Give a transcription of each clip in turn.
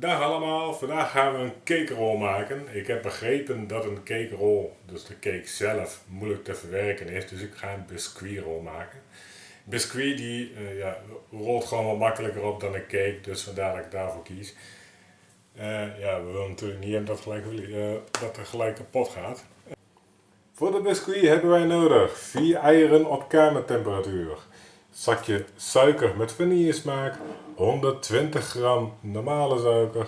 Dag allemaal, vandaag gaan we een cake roll maken. Ik heb begrepen dat een cake roll, dus de cake zelf, moeilijk te verwerken is. Dus ik ga een biscuit roll maken. Biscuit die uh, ja, rolt gewoon wat makkelijker op dan een cake, dus vandaar dat ik daarvoor kies. Uh, ja, we willen natuurlijk niet dat, gelijk, uh, dat er gelijk kapot gaat. Voor de biscuit hebben wij nodig 4 eieren op kamertemperatuur, zakje suiker met vanillesmaak, 120 gram normale suiker,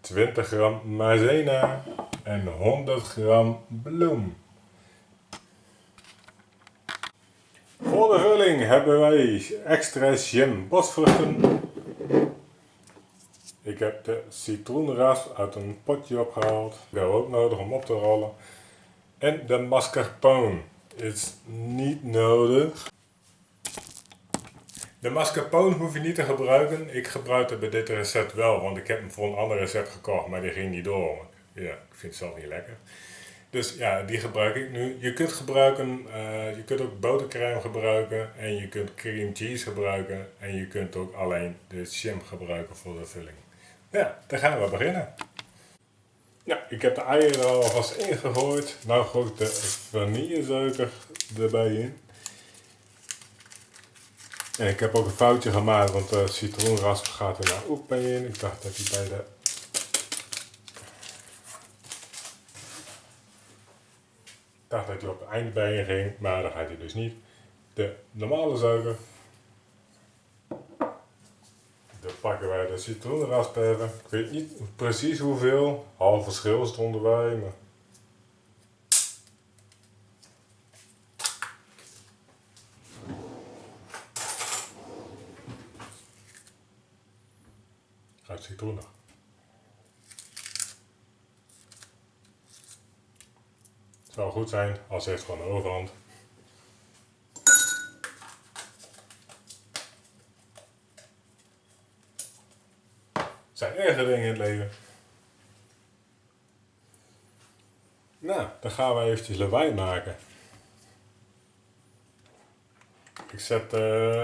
20 gram maizena en 100 gram bloem. Voor de vulling hebben wij extra jam bosvruchten. Ik heb de citroenras uit een potje opgehaald. Die we ook nodig om op te rollen. En de mascarpone is niet nodig. De mascarpone hoef je niet te gebruiken. Ik gebruik het bij dit recept wel, want ik heb hem voor een ander recept gekocht, maar die ging niet door. Ja, ik vind het zelf niet lekker. Dus ja, die gebruik ik nu. Je kunt gebruiken, uh, je kunt ook botercrème gebruiken en je kunt cream cheese gebruiken en je kunt ook alleen de jam gebruiken voor de vulling. Ja, dan gaan we beginnen. Ja, ik heb de eieren er alvast ingegooid. Nou gooi ik de vanillesuiker erbij in. En ik heb ook een foutje gemaakt, want de citroenrasp gaat er nou ook bij in. Ik dacht dat hij bij de... Ik dacht dat hij op het einde bij in ging, maar dat gaat hij dus niet. De normale suiker. Dan pakken wij de citroenrasp even. Ik weet niet precies hoeveel. Half verschil stonden wij, maar... Het zou goed zijn als het gewoon overhand. Er zijn erge dingen in het leven. Nou, dan gaan we eventjes lawaai maken. Ik zet, uh,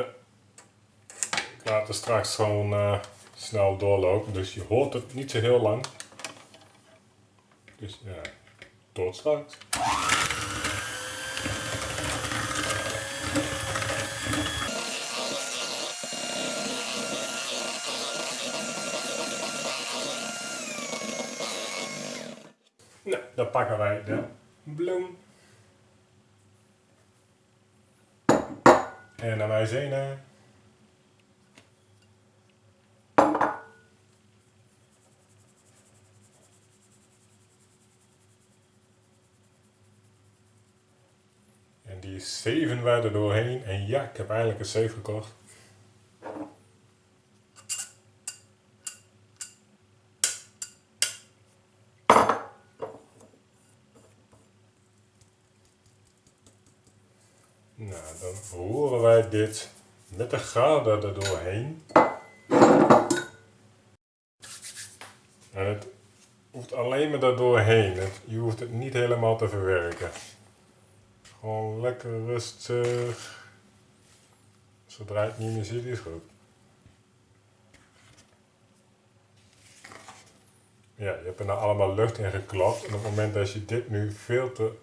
ik laat er straks gewoon uh, snel doorlopen. Dus je hoort het niet zo heel lang. Dus ja, tot straks. Nou, dan pakken wij de bloem. En dan wij zenen. Die zeven wij er doorheen. En ja, ik heb eigenlijk een safe gekocht. Nou, dan horen wij dit met de graden er doorheen. En het hoeft alleen maar er doorheen. Je hoeft het niet helemaal te verwerken. Gewoon lekker rustig. Zodra het niet meer ziet, is goed. Ja, je hebt er nou allemaal lucht in geklapt. En op het moment dat je dit nu veel te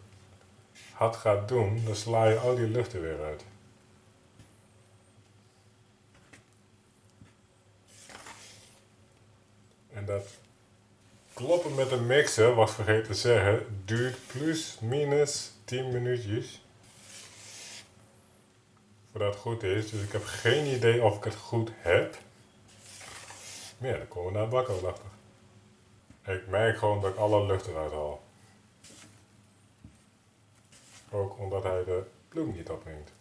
hard gaat doen, dan sla je al die lucht er weer uit. En dat kloppen met een mixer, was vergeten te zeggen, duurt plus minus 10 minuutjes. Voordat het goed is. Dus ik heb geen idee of ik het goed heb. Maar ja, dan komen we naar bakken achter. Ik merk gewoon dat ik alle lucht eruit haal. Ook omdat hij de bloem niet opneemt.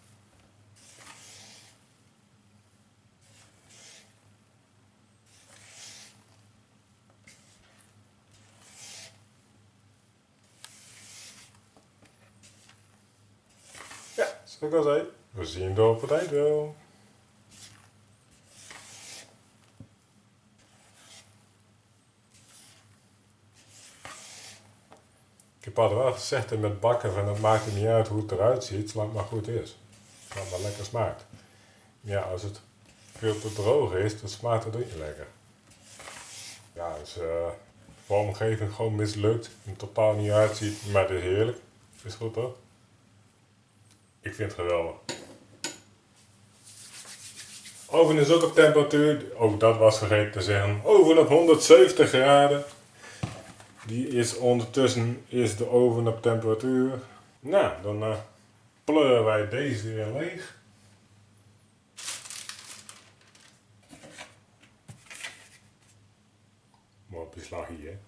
Ik al zei, we zien het op het wel. Ik heb altijd wel gezegd met bakken van het maakt niet uit hoe het eruit ziet, zolang het maar goed is. Zolang het maar lekker smaakt. Ja, als het veel te droog is, dan smaakt het ook niet lekker. Ja, dus uh, vormgeving gewoon mislukt. Het totaal niet uitziet, maar het is heerlijk. Is goed toch? Ik vind het geweldig. Oven is ook op temperatuur, ook dat was vergeten te zeggen. Oven op 170 graden. Die is ondertussen is de oven op temperatuur. Nou, dan uh, pleuren wij deze weer leeg. Maar op hier.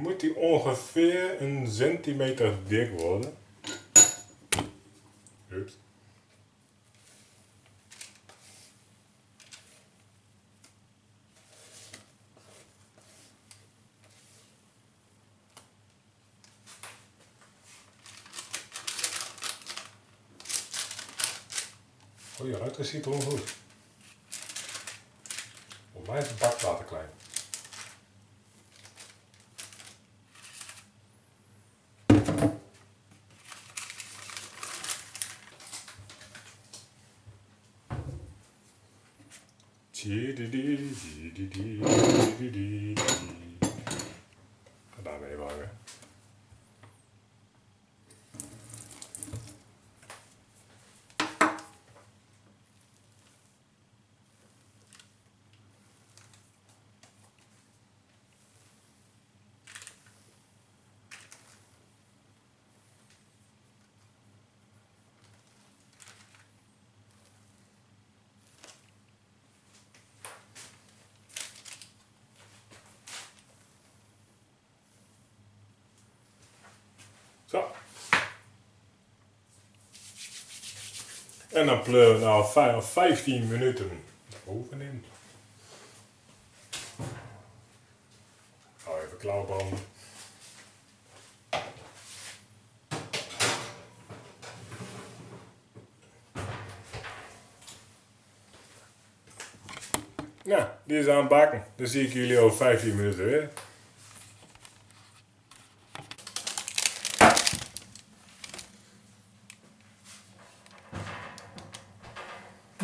Moet die ongeveer een centimeter dik worden. Ups. Oh, je ruiter ziet er goed. Voor mij is de bak later klein. Ga Zo. En dan pleuren we nou 15 minuten oven in. Ga even klauwbranden. Nou, die is aan het bakken. Dan zie ik jullie over 15 minuten weer.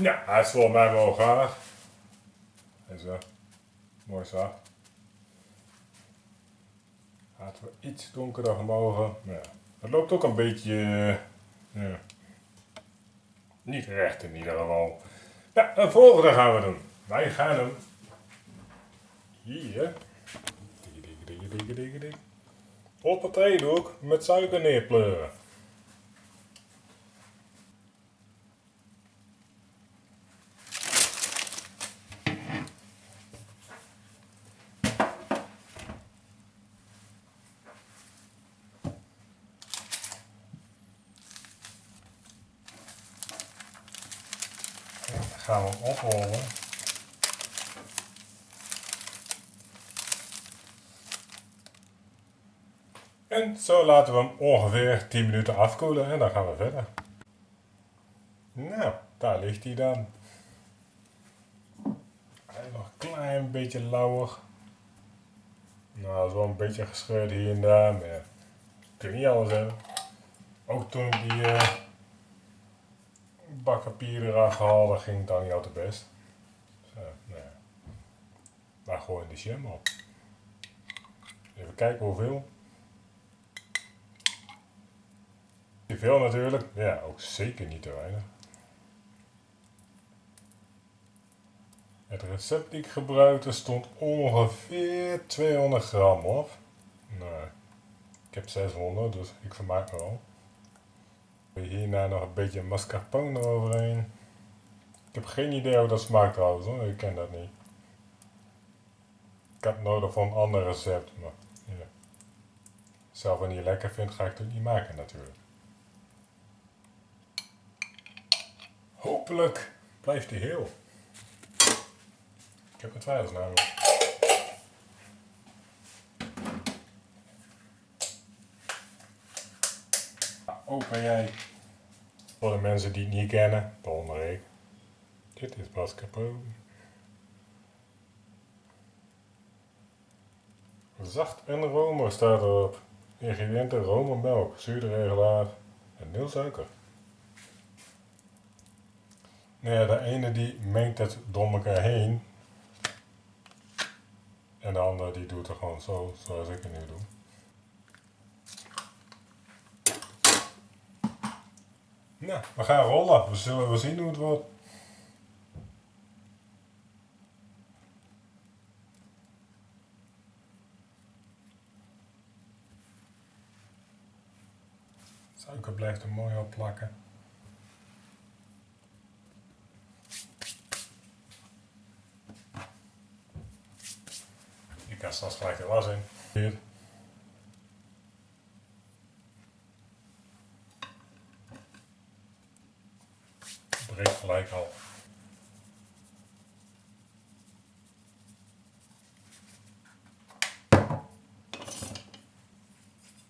Ja, hij is volgens mij wel gaar. Zo. Mooi zacht. Laten we iets donkerder mogen. Ja. Het loopt ook een beetje... Uh. Niet recht in ieder geval. Ja, de volgende gaan we doen. Wij gaan hem hier op het eetdoek met suiker neerpleuren. Gaan we oprollen. En zo laten we hem ongeveer 10 minuten afkoelen en dan gaan we verder. Nou, daar ligt hij dan. Hij nog een klein beetje lauwer. Nou, dat is wel een beetje gescheurd hier en daar, maar ja, kun je niet alles hebben. Ook toen ik die... Uh, bak papier eraf gehaald, dat ging dan niet altijd best. Zo, nou ja. Gewoon de jam op. Even kijken hoeveel. Te veel natuurlijk. Ja, ook zeker niet te weinig. Het recept die ik gebruikte stond ongeveer 200 gram op. Nou, ik heb 600, dus ik vermaak me wel. Hierna nog een beetje mascarpone eroverheen. Ik heb geen idee hoe dat smaakt trouwens hoor, ik ken dat niet. Ik heb nodig voor een ander recept, maar ja. Zelf niet lekker vind, ga ik het niet maken natuurlijk. Hopelijk blijft hij heel. Ik heb het twijfels namelijk. Open jij. Voor de mensen die het niet kennen, waaronder ik. Dit is mascarpone. Zacht en romer staat erop. Ingrediënten romermelk, zuurderegelaar en nul suiker. Nee, de ene die mengt het door elkaar heen. En de andere die doet het gewoon zo, zoals ik het nu doe. Nou, we gaan rollen. We zullen wel zien hoe het wordt. Suiker blijft er mooi op plakken. Je kan straks gelijk de was in. Breekt gelijk al.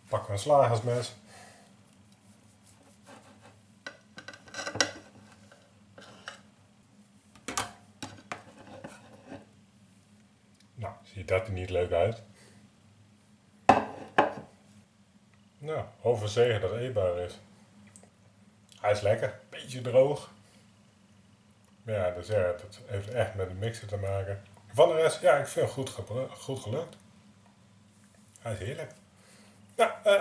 Pakken we een slagersmes. Nou, ziet dat er niet leuk uit. Nou, overzegen dat eetbaar is. Hij is lekker, beetje droog. Ja, dus ja, dat heeft echt met de mixer te maken. Van de rest, ja, ik vind het goed, goed gelukt. Hij is heerlijk. Nou, eh,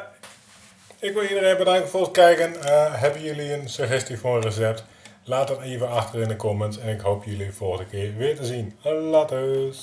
ik wil iedereen bedanken voor het kijken. Eh, hebben jullie een suggestie voor een recept? Laat het even achter in de comments. En ik hoop jullie volgende keer weer te zien. Later.